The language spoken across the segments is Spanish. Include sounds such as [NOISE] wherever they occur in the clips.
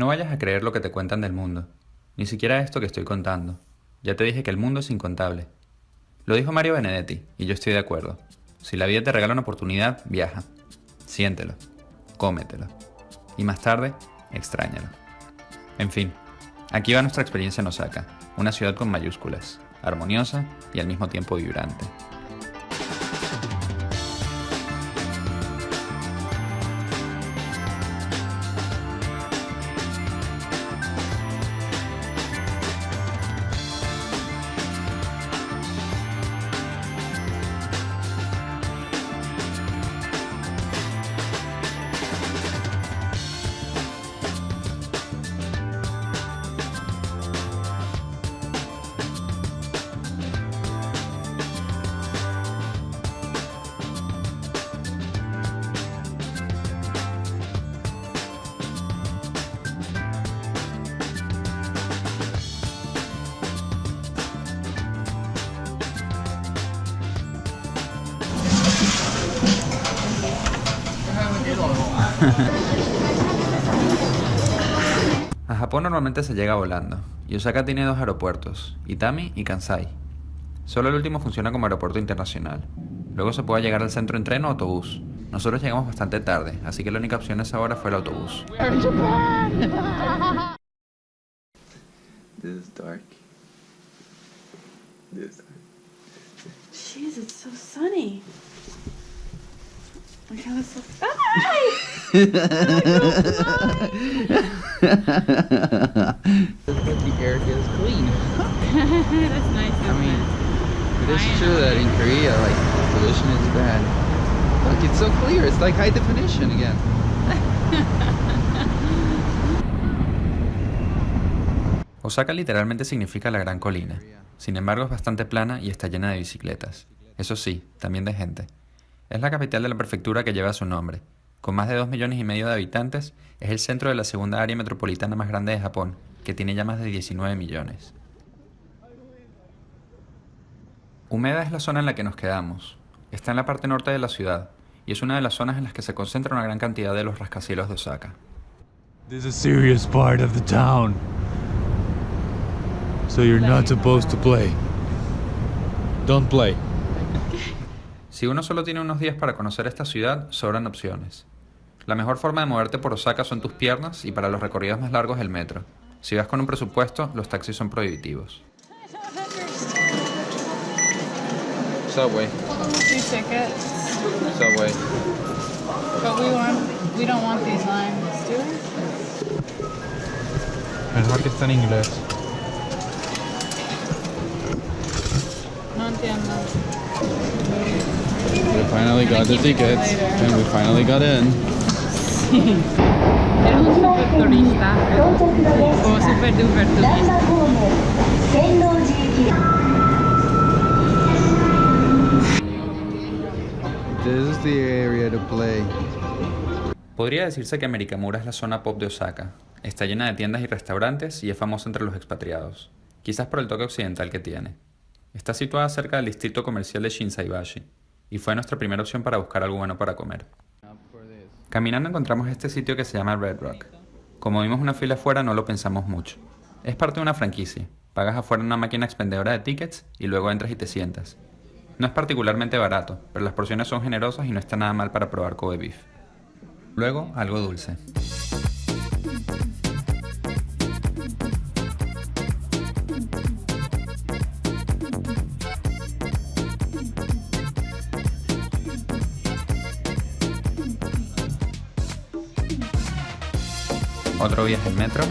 No vayas a creer lo que te cuentan del mundo, ni siquiera esto que estoy contando. Ya te dije que el mundo es incontable. Lo dijo Mario Benedetti, y yo estoy de acuerdo. Si la vida te regala una oportunidad, viaja. Siéntelo. Cómetelo. Y más tarde, extrañalo. En fin, aquí va nuestra experiencia en Osaka, una ciudad con mayúsculas, armoniosa y al mismo tiempo vibrante. Japón normalmente se llega volando, y Osaka tiene dos aeropuertos, Itami y Kansai. Solo el último funciona como aeropuerto internacional. Luego se puede llegar al centro en tren o autobús. Nosotros llegamos bastante tarde, así que la única opción a esa hora fue el autobús. This is dark. This is dark. Jeez, it's so sunny. But the air is [LAUGHS] clean. That's nice. I mean, it is true that in Korea, like, pollution is bad. Look, it's so clear. It's like high definition again. Osaka literalmente significa la gran colina. Sin embargo, es bastante plana y está llena de bicicletas. Eso sí, también de gente. Es la capital de la prefectura que lleva su nombre. Con más de 2 millones y medio de habitantes, es el centro de la segunda área metropolitana más grande de Japón, que tiene ya más de 19 millones. Umeda es la zona en la que nos quedamos. Está en la parte norte de la ciudad, y es una de las zonas en las que se concentra una gran cantidad de los rascacielos de Osaka. This is a serious part of the town. So you're not supposed to play. Don't play. Si uno solo tiene unos días para conocer esta ciudad, sobran opciones. La mejor forma de moverte por Osaka son tus piernas y para los recorridos más largos el metro. Si vas con un presupuesto, los taxis son prohibitivos. Subway. Two tickets, Subway. but we want we don't want these lines, do we? Mejor que está en inglés. No entiendo. We finally got the tickets and we finally got in. Era un super turista, o super duper turista. This is the area to play. Podría decirse que Americamura es la zona pop de Osaka. Está llena de tiendas y restaurantes y es famosa entre los expatriados, quizás por el toque occidental que tiene. Está situada cerca del distrito comercial de Shinsaibashi, y fue nuestra primera opción para buscar algo bueno para comer. Caminando encontramos este sitio que se llama Red Rock. Como vimos una fila afuera no lo pensamos mucho. Es parte de una franquicia. Pagas afuera una máquina expendedora de tickets y luego entras y te sientas. No es particularmente barato, pero las porciones son generosas y no está nada mal para probar Kobe beef. Luego, algo dulce. Otro viaje en metro.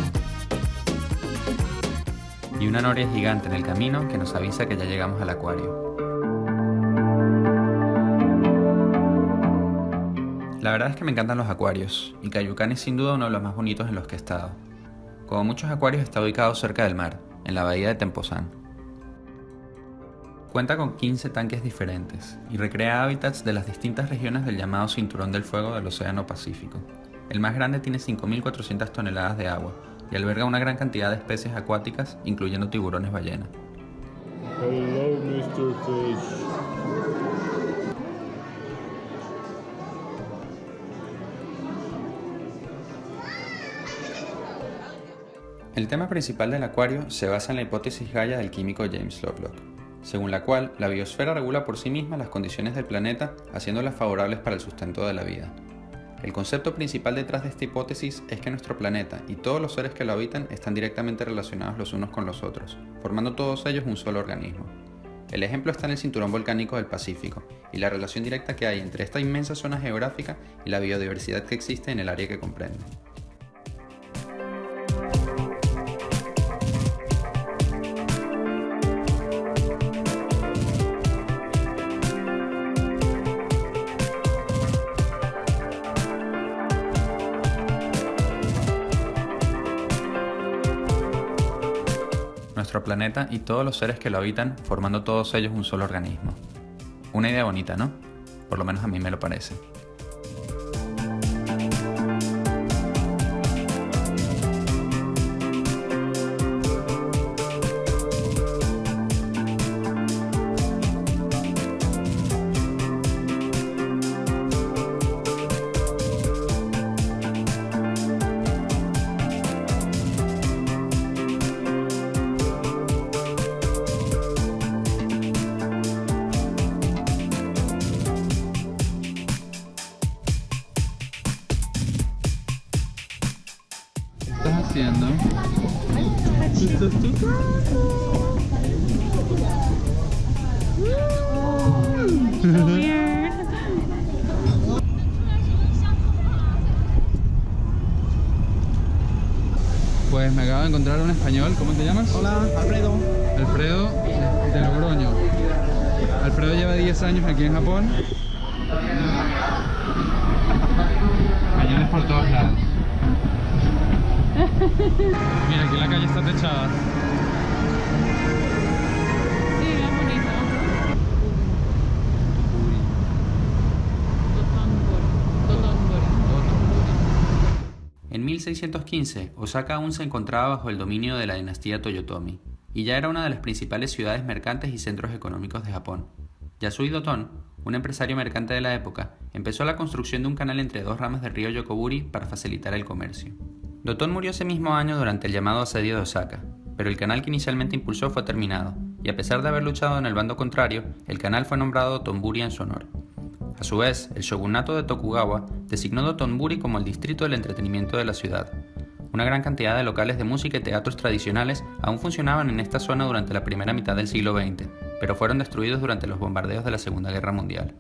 Y una noria gigante en el camino que nos avisa que ya llegamos al acuario. La verdad es que me encantan los acuarios, y Cayucán es sin duda uno de los más bonitos en los que he estado. Como muchos acuarios está ubicado cerca del mar, en la bahía de Temposan. Cuenta con 15 tanques diferentes y recrea hábitats de las distintas regiones del llamado Cinturón del Fuego del Océano Pacífico. El más grande tiene 5.400 toneladas de agua y alberga una gran cantidad de especies acuáticas, incluyendo tiburones ballena. Hello, Mr. Fish. El tema principal del acuario se basa en la hipótesis Gaia del químico James Lovelock, según la cual la biosfera regula por sí misma las condiciones del planeta haciéndolas favorables para el sustento de la vida. El concepto principal detrás de esta hipótesis es que nuestro planeta y todos los seres que lo habitan están directamente relacionados los unos con los otros, formando todos ellos un solo organismo. El ejemplo está en el cinturón volcánico del Pacífico y la relación directa que hay entre esta inmensa zona geográfica y la biodiversidad que existe en el área que comprende. Nuestro planeta y todos los seres que lo habitan, formando todos ellos un solo organismo. Una idea bonita, ¿no? Por lo menos a mí me lo parece. Weird. Pues me acabo de encontrar un español, ¿cómo te llamas? Hola, Alfredo. Alfredo de Logroño. Alfredo lleva 10 años aquí en Japón. Españoles por todos lados. [LAUGHS] Mira, aquí la calle está techada. Sí, es bonito. En 1615, Osaka aún se encontraba bajo el dominio de la dinastía Toyotomi, y ya era una de las principales ciudades mercantes y centros económicos de Japón. Yasui Doton, un empresario mercante de la época, empezó la construcción de un canal entre dos ramas del río Yokoburi para facilitar el comercio. Doton murió ese mismo año durante el llamado asedio de Osaka, pero el canal que inicialmente impulsó fue terminado, y a pesar de haber luchado en el bando contrario, el canal fue nombrado Dotonburi en su honor. A su vez, el shogunato de Tokugawa designó Dotonburi como el distrito del entretenimiento de la ciudad. Una gran cantidad de locales de música y teatros tradicionales aún funcionaban en esta zona durante la primera mitad del siglo XX, pero fueron destruidos durante los bombardeos de la Segunda Guerra Mundial.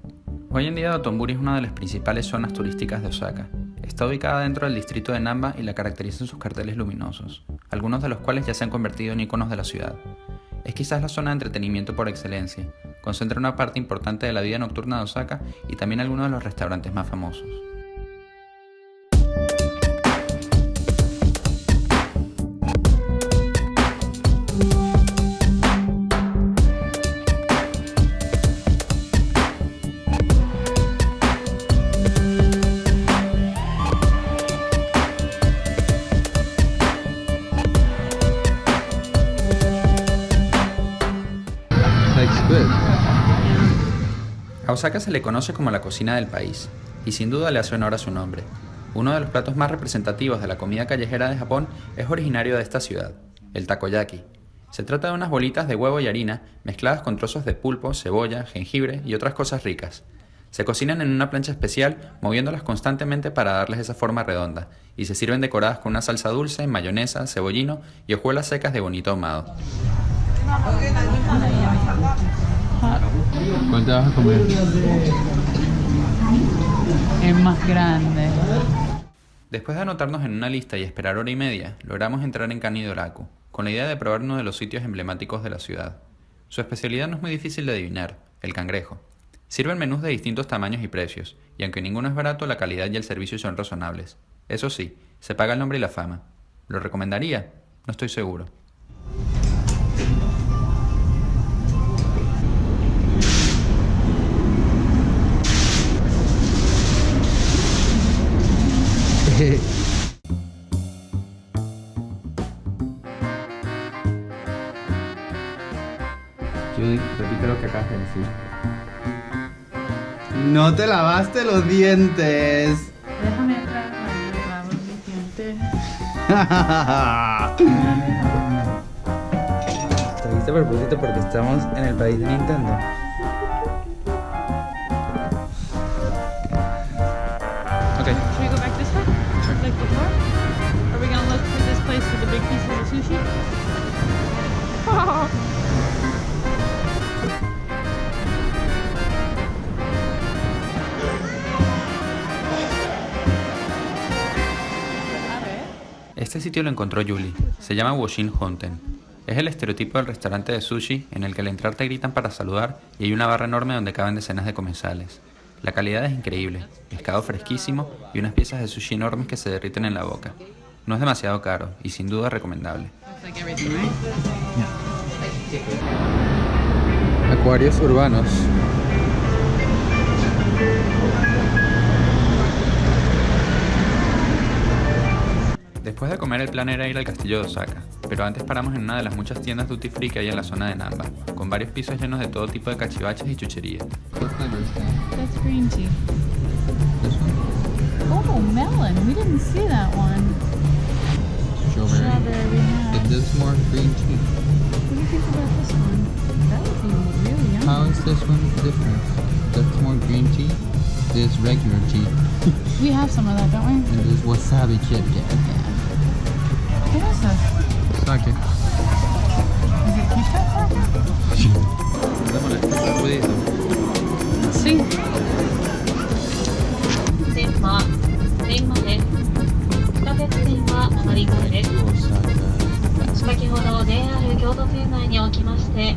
Hoy en día Dotonburi es una de las principales zonas turísticas de Osaka. Está ubicada dentro del distrito de Namba y la caracterizan sus carteles luminosos, algunos de los cuales ya se han convertido en iconos de la ciudad. Es quizás la zona de entretenimiento por excelencia, concentra una parte importante de la vida nocturna de Osaka y también algunos de los restaurantes más famosos. Osaka se le conoce como la cocina del país, y sin duda le hace honor a su nombre. Uno de los platos más representativos de la comida callejera de Japón es originario de esta ciudad, el takoyaki. Se trata de unas bolitas de huevo y harina mezcladas con trozos de pulpo, cebolla, jengibre y otras cosas ricas. Se cocinan en una plancha especial, moviéndolas constantemente para darles esa forma redonda, y se sirven decoradas con una salsa dulce, mayonesa, cebollino y hojuelas secas de bonito ahumado. ¿Cuál te vas a comer? Es más grande. Después de anotarnos en una lista y esperar hora y media, logramos entrar en Kanidoraku, con la idea de probar uno de los sitios emblemáticos de la ciudad. Su especialidad no es muy difícil de adivinar, el cangrejo. Sirven menús de distintos tamaños y precios, y aunque ninguno es barato, la calidad y el servicio son razonables. Eso sí, se paga el nombre y la fama. ¿Lo recomendaría? No estoy seguro. No te lavaste los dientes. Déjame atrás, lavo mis dientes a propósito porque estamos en el país de Nintendo. Ok, Should we go back this way? Like before? Are we gonna look for this place with the big pieces of sushi? [LAUGHS] este sitio lo encontró Julie. Se llama Woshin Honten. Es el estereotipo del restaurante de sushi en el que al entrar te gritan para saludar y hay una barra enorme donde caben decenas de comensales. La calidad es increíble, pescado fresquísimo y unas piezas de sushi enormes que se derriten en la boca. No es demasiado caro y sin duda recomendable. Acuarios urbanos. Después de comer el plan era ir al castillo de Osaka, pero antes paramos en una de las muchas tiendas duty free que hay en la zona de Namba, con varios pisos llenos de todo tipo de cachivaches y chucherías. What flavor is that? That's green tea. This one? Oh, melon. We didn't see that one. Strawberry. Strawberry we have. But this is more green tea. What do you think about this one? That would be really yummy. How is this one different? That's more green tea. This regular tea. We have some of that, don't we? And this wasabi Kit Kat. Danke. Dámosle, puede eso. Sí. Tema, tema de. 地下鉄線はお乗り換えです。先ほど JR 京都線内におきまして。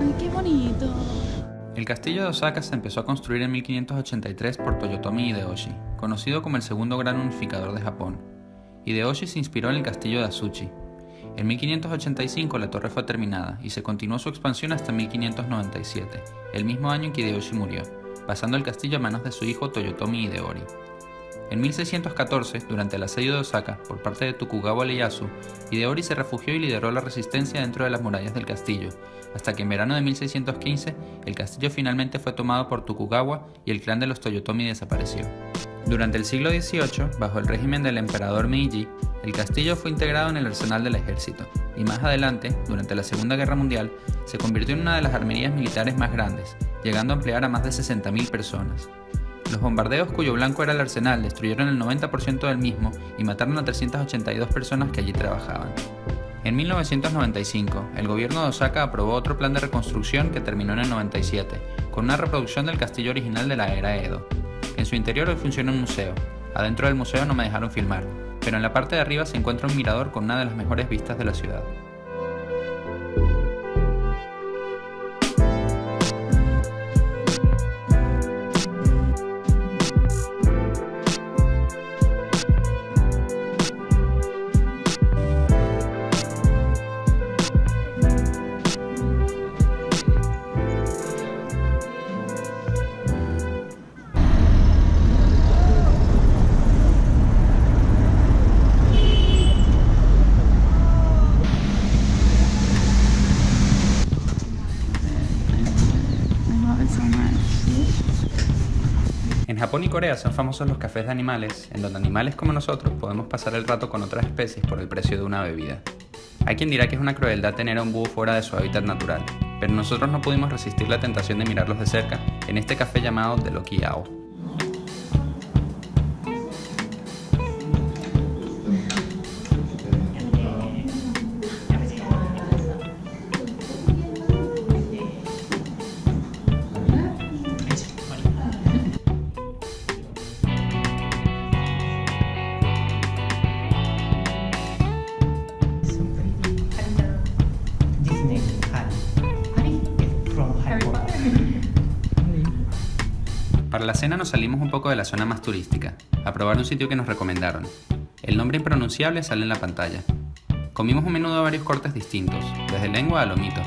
Ay, qué bonito. El castillo de Osaka se empezó a construir en 1583 por Toyotomi Hideyoshi, conocido como el segundo gran unificador de Japón. Hideyoshi se inspiró en el castillo de Asuchi. En 1585 la torre fue terminada y se continuó su expansión hasta 1597, el mismo año en que Hideyoshi murió, pasando el castillo a manos de su hijo Toyotomi Hideori. En 1614, durante el asedio de Osaka por parte de Tokugawa Ieyasu, Hideori se refugió y lideró la resistencia dentro de las murallas del castillo, hasta que en verano de 1615 el castillo finalmente fue tomado por Tokugawa y el clan de los Toyotomi desapareció. Durante el siglo XVIII, bajo el régimen del emperador Meiji, el castillo fue integrado en el arsenal del ejército y más adelante, durante la Segunda Guerra Mundial, se convirtió en una de las armerías militares más grandes, llegando a emplear a más de 60.000 personas. Los bombardeos cuyo blanco era el arsenal destruyeron el 90% del mismo y mataron a 382 personas que allí trabajaban. En 1995, el gobierno de Osaka aprobó otro plan de reconstrucción que terminó en el 97, con una reproducción del castillo original de la era Edo. En su interior hoy funciona un museo. Adentro del museo no me dejaron filmar, pero en la parte de arriba se encuentra un mirador con una de las mejores vistas de la ciudad. Corea son famosos los cafés de animales, en donde animales como nosotros podemos pasar el rato con otras especies por el precio de una bebida. Hay quien dirá que es una crueldad tener a un búho fuera de su hábitat natural, pero nosotros no pudimos resistir la tentación de mirarlos de cerca en este café llamado The Lucky Owl. Para la cena nos salimos un poco de la zona más turística, a probar un sitio que nos recomendaron. El nombre impronunciable sale en la pantalla. Comimos un menú de varios cortes distintos, desde lengua a lomito,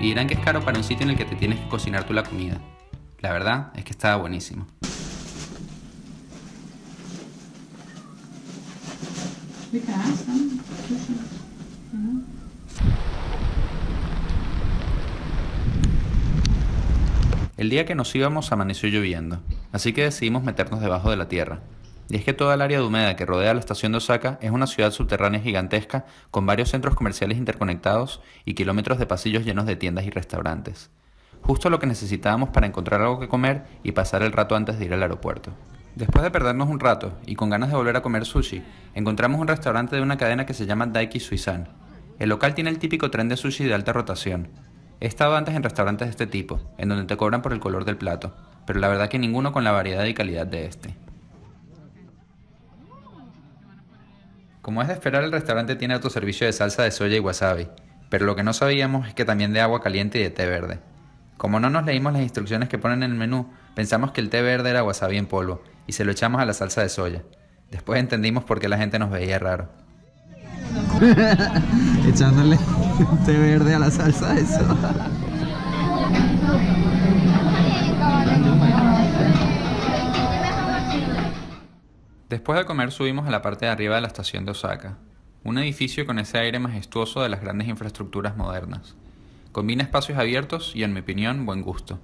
y dirán que es caro para un sitio en el que te tienes que cocinar tú la comida. La verdad es que estaba buenísimo. We El día que nos íbamos amaneció lloviendo, así que decidimos meternos debajo de la tierra. Y es que toda el área de humedad que rodea la estación de Osaka es una ciudad subterránea gigantesca con varios centros comerciales interconectados y kilómetros de pasillos llenos de tiendas y restaurantes. Justo lo que necesitábamos para encontrar algo que comer y pasar el rato antes de ir al aeropuerto. Después de perdernos un rato y con ganas de volver a comer sushi, encontramos un restaurante de una cadena que se llama Daiki Suizan. El local tiene el típico tren de sushi de alta rotación. He estado antes en restaurantes de este tipo, en donde te cobran por el color del plato, pero la verdad que ninguno con la variedad y calidad de este. Como es de esperar, el restaurante tiene autoservicio de salsa de soya y wasabi, pero lo que no sabíamos es que también de agua caliente y de té verde. Como no nos leímos las instrucciones que ponen en el menú, pensamos que el té verde era wasabi en polvo y se lo echamos a la salsa de soya. Después entendimos por qué la gente nos veía raro. [LAUGHS] Echándole [LAUGHS] té verde a la salsa, eso. Después de comer subimos a la parte de arriba de la estación de Osaka, un edificio con ese aire majestuoso de las grandes infraestructuras modernas. Combina espacios abiertos y, en mi opinión, buen gusto.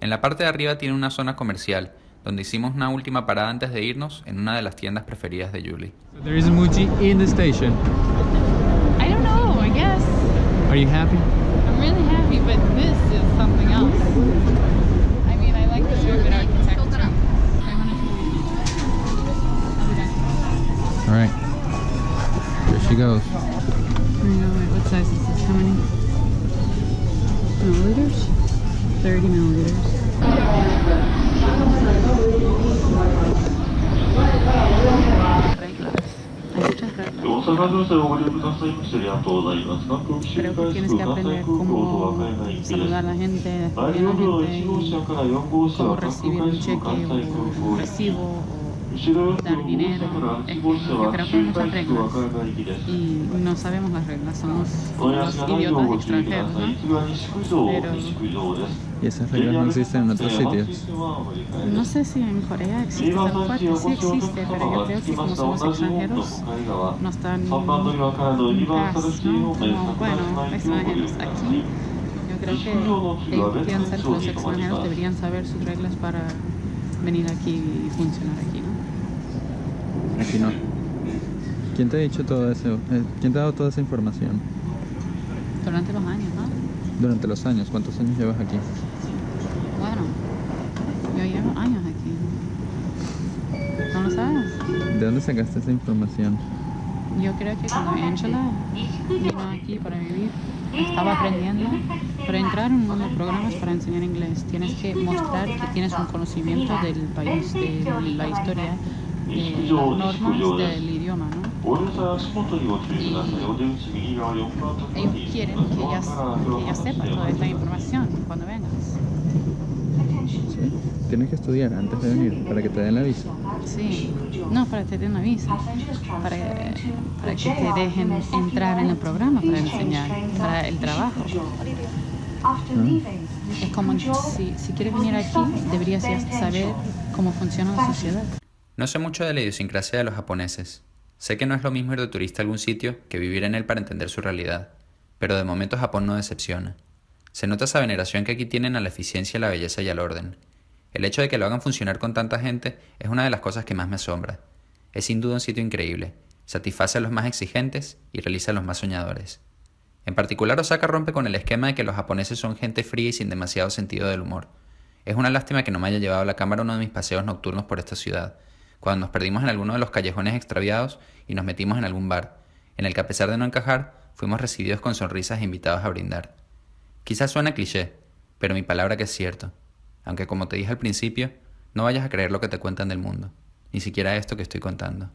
En la parte de arriba tiene una zona comercial, donde hicimos una última parada antes de irnos en una de las tiendas preferidas de Julie. There is a Muji in the station. I don't know, I guess. Are you happy? I'm really happy, but this is something else. I mean, I like this urban architecture. I wanna I'll be back. All right. Here she goes. Know, wait, what size is this? How many milliliters? 30 milliliters. 大阪女性をご利用くださいましてありがとうございます。関東地方に関西空港と和歌山行きです。大容量の1号車から4号車は各国会社の関西空港に行き、後ろ4号車から8号車は周回地区和歌山行きです。お休みの内容をご注意ください。いつが西九条、西九条です。Y esas reglas no existen en otros sitios. No sé si en Corea existe tal cual, sí existe, pero yo creo que como somos extranjeros, no están no, bueno, extranjeros pues aquí. Yo creo que piensan que los extranjeros deberían saber sus reglas para venir aquí y funcionar aquí, ¿no? Aquí no. ¿Quién te ha dicho todo eso? Eh, ¿Quién te ha dado toda esa información? Durante los años. Durante los años. ¿Cuántos años llevas aquí? Bueno, yo llevo años aquí. ¿No lo sabes? ¿De dónde sacaste esa información? Yo creo que cuando Angela vino aquí para vivir, estaba aprendiendo. Para entrar en uno de los programas para enseñar inglés, tienes que mostrar que tienes un conocimiento del país, de la historia, de las normas del Ellos quieren que ella, que ella sepa toda esta información cuando vengas. ¿Sí? Tienes que estudiar antes de venir para que te den la visa. Sí, no para que te den una visa, para, para que te dejen entrar en el programa para enseñar, para el trabajo. Es como si, si quieres venir aquí, deberías ya saber cómo funciona la sociedad. No sé mucho de la idiosincrasia de los japoneses. Sé que no es lo mismo ir de turista a algún sitio que vivir en él para entender su realidad, pero de momento Japón no decepciona. Se nota esa veneración que aquí tienen a la eficiencia, la belleza y al orden. El hecho de que lo hagan funcionar con tanta gente es una de las cosas que más me asombra. Es sin duda un sitio increíble, satisface a los más exigentes y realiza a los más soñadores. En particular, Osaka rompe con el esquema de que los japoneses son gente fría y sin demasiado sentido del humor. Es una lástima que no me haya llevado a la cámara uno de mis paseos nocturnos por esta ciudad, cuando nos perdimos en alguno de los callejones extraviados y nos metimos en algún bar, en el que a pesar de no encajar, fuimos recibidos con sonrisas e invitados a brindar. Quizás suena cliché, pero mi palabra que es cierto. Aunque como te dije al principio, no vayas a creer lo que te cuentan del mundo, ni siquiera esto que estoy contando.